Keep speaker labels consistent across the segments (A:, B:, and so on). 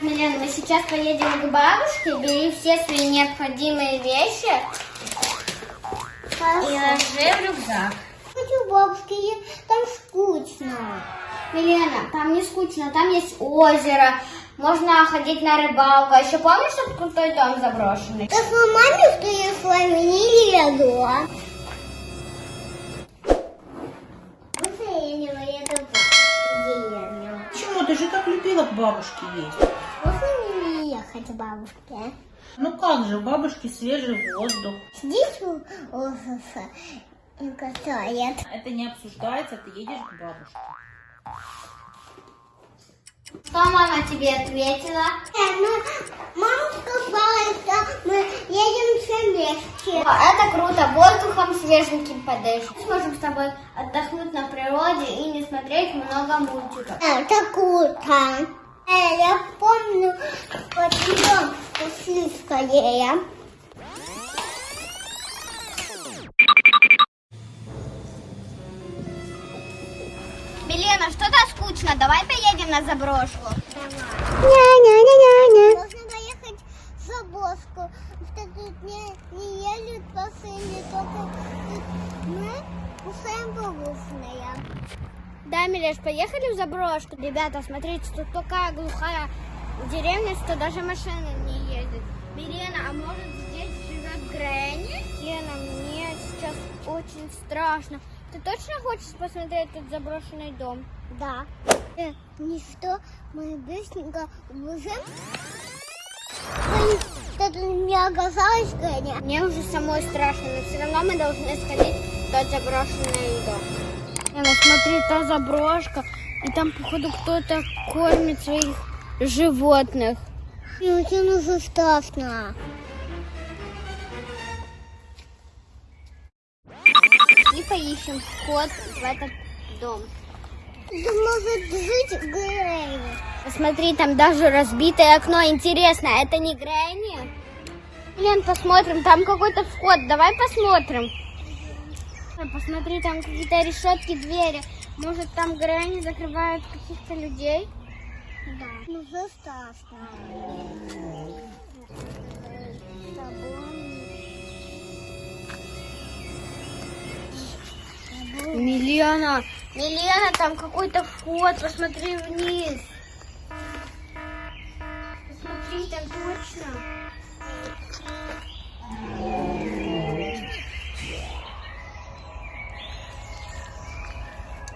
A: Милена, мы сейчас поедем к бабушке, бери все свои необходимые вещи и ложи в рюкзак.
B: Хочу бабушки, там скучно.
A: Милена, там не скучно, там есть озеро, можно ходить на рыбалку. А еще помнишь тот крутой дом заброшенный?
B: Так вы маме, что я с вами не еду.
C: Ты же так любила к бабушке есть.
B: Можно мне не ехать к бабушке?
C: Ну как же, у бабушки свежий воздух.
B: Здесь катает.
C: Это не обсуждается, ты едешь к бабушке.
A: Что мама тебе ответила?
B: Э, ну, мама сказала, что мы едем все вместе.
A: О, Это круто, воздухом свеженьким подышишь. Сможем с тобой отдохнуть на природе смотреть много мультиков.
B: Это круто. Я помню, пойдем пошли скорее.
A: Милена, что-то скучно, давай поедем на заброшку.
B: Ня-ня-ня-ня-ня. Можно поехать в Забоску, что тут не, не едут машины, только мы кушаем бабушные.
A: Да, Милеш, поехали в заброшку. Ребята, смотрите, тут такая глухая деревня, что даже машина не едет. Милена, а может здесь живет Грэнни? Лена, мне сейчас очень страшно. Ты точно хочешь посмотреть этот заброшенный дом?
B: Да. Э, ничто, мы быстренько убежим. Что-то не оказалось, Геня.
A: Мне уже самой страшно, но все равно мы должны сходить в тот заброшенный дом. Лена, смотри, та заброшка, и там, походу, кто-то кормит своих животных.
B: Мне очень уже страшно.
A: И поищем вход в этот дом.
B: Это может жить Грейни.
A: Посмотри, там даже разбитое окно. Интересно, это не Грэнни? Лен, посмотрим, там какой-то вход. Давай посмотрим. Посмотри, там какие-то решетки, двери. Может, там Грэнни закрывает каких-то людей?
B: Да. Ну, страшно.
A: Милена, Милена, там какой-то вход. Посмотри вниз. Посмотри, там точно.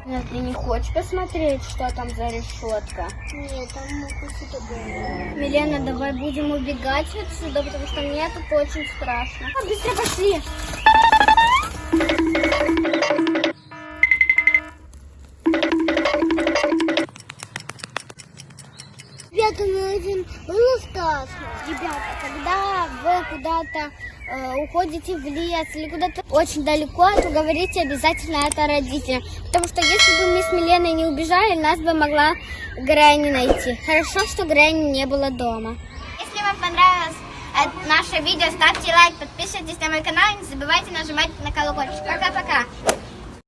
A: Нет, ты не хочешь посмотреть, что там за решетка?
B: Нет, там могут было.
A: Милена, давай будем убегать отсюда, потому что мне тут очень страшно. А, быстро пошли.
B: Ребята, мне очень было страшно.
A: Ребята, когда вы куда-то э, уходите в лес или куда-то очень далеко, то говорите обязательно это родителям. Потому что если бы мы с Миленой не убежали, нас бы могла Грэнни найти. Хорошо, что Грэнни не было дома. Если вам понравилось э, наше видео, ставьте лайк, подписывайтесь на мой канал и не забывайте нажимать на колокольчик. Пока-пока.